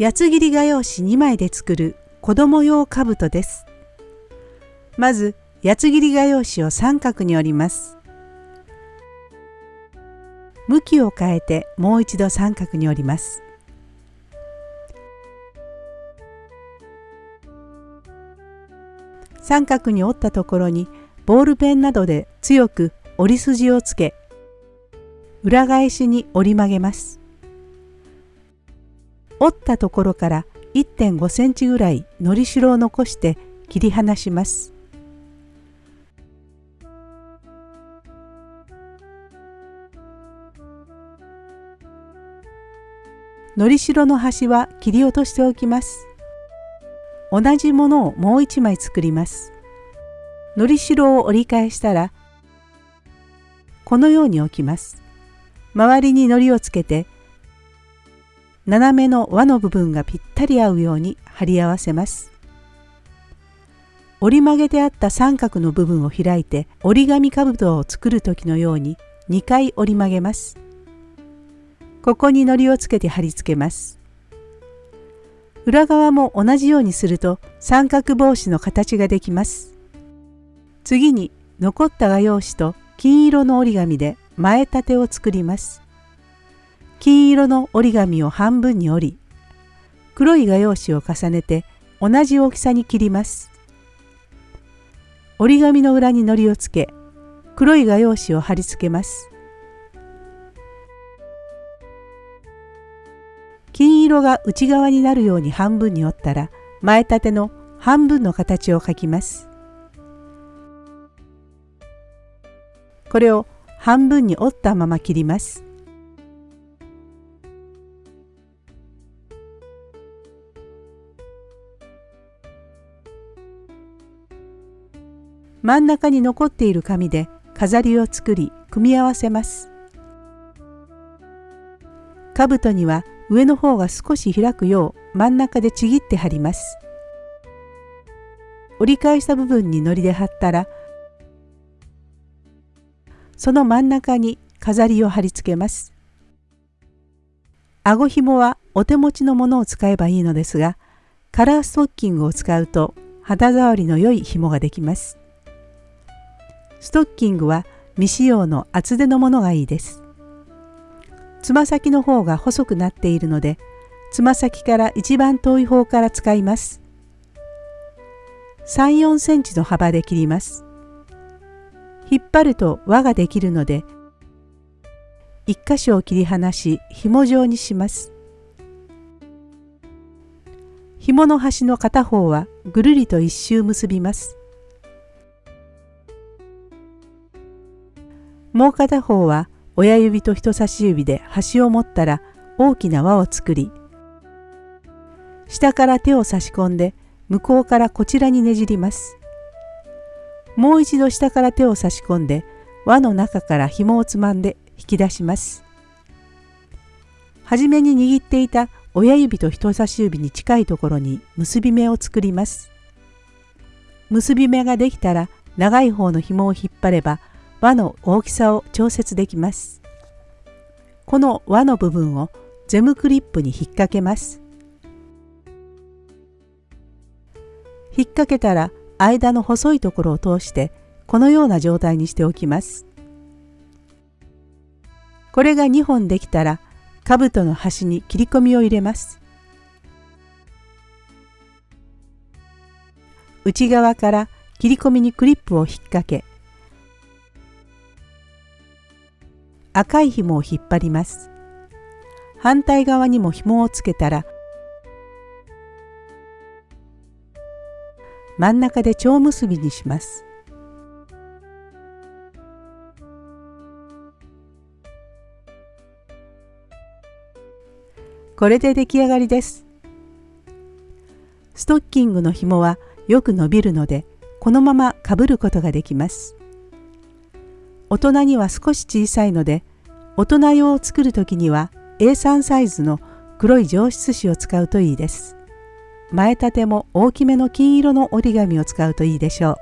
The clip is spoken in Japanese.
八つ切り画用紙2枚で作る子供用兜です。まず八つ切り画用紙を三角に折ります。向きを変えてもう一度三角に折ります。三角に折ったところにボールペンなどで強く折り筋をつけ裏返しに折り曲げます。折ったところから1.5センチぐらいのりしろを残して切り離します。のりしろの端は切り落としておきます。同じものをもう一枚作ります。のりしろを折り返したらこのように置きます。周りにのりをつけて斜めの輪の部分がぴったり合うように貼り合わせます。折り曲げてあった三角の部分を開いて折り紙兜を作る時のように2回折り曲げます。ここに糊をつけて貼り付けます。裏側も同じようにすると三角帽子の形ができます。次に残った画用紙と金色の折り紙で前立てを作ります。金色の折り紙を半分に折り黒い画用紙を重ねて同じ大きさに切ります。折り紙の裏に糊をつけ黒い画用紙を貼り付けます。金色が内側になるように半分に折ったら前立ての半分の形を描きます。これを半分に折ったまま切ります。真ん中に残っている紙で飾りを作り組み合わせます。兜には上の方が少し開くよう真ん中でちぎって貼ります。折り返した部分に糊で貼ったらその真ん中に飾りを貼り付けます。顎紐はお手持ちのものを使えばいいのですがカラーストッキングを使うと肌触りの良い紐ができます。ストッキングは未使用の厚手のものがいいです。つま先の方が細くなっているので、つま先から一番遠い方から使います。3、4センチの幅で切ります。引っ張ると輪ができるので、一箇所を切り離し紐状にします。紐の端の片方はぐるりと一周結びます。もう片方は親指と人差し指で端を持ったら大きな輪を作り下から手を差し込んで向こうからこちらにねじります。もう一度下から手を差し込んで輪の中から紐をつまんで引き出します。はじめに握っていた親指と人差し指に近いところに結び目を作ります。結び目ができたら長い方の紐を引っ張れば輪の大きさを調節できます。この輪の部分をゼムクリップに引っ掛けます。引っ掛けたら間の細いところを通してこのような状態にしておきます。これが2本できたら兜の端に切り込みを入れます。内側から切り込みにクリップを引っ掛け赤い紐を引っ張ります。反対側にも紐をつけたら真ん中で蝶結びにします。これで出来上がりです。ストッキングの紐はよく伸びるのでこのままかぶることができます。大人には少し小さいので大人用を作る時には A3 サイズの黒い上質紙を使うといいです。前立ても大きめの金色の折り紙を使うといいでしょう。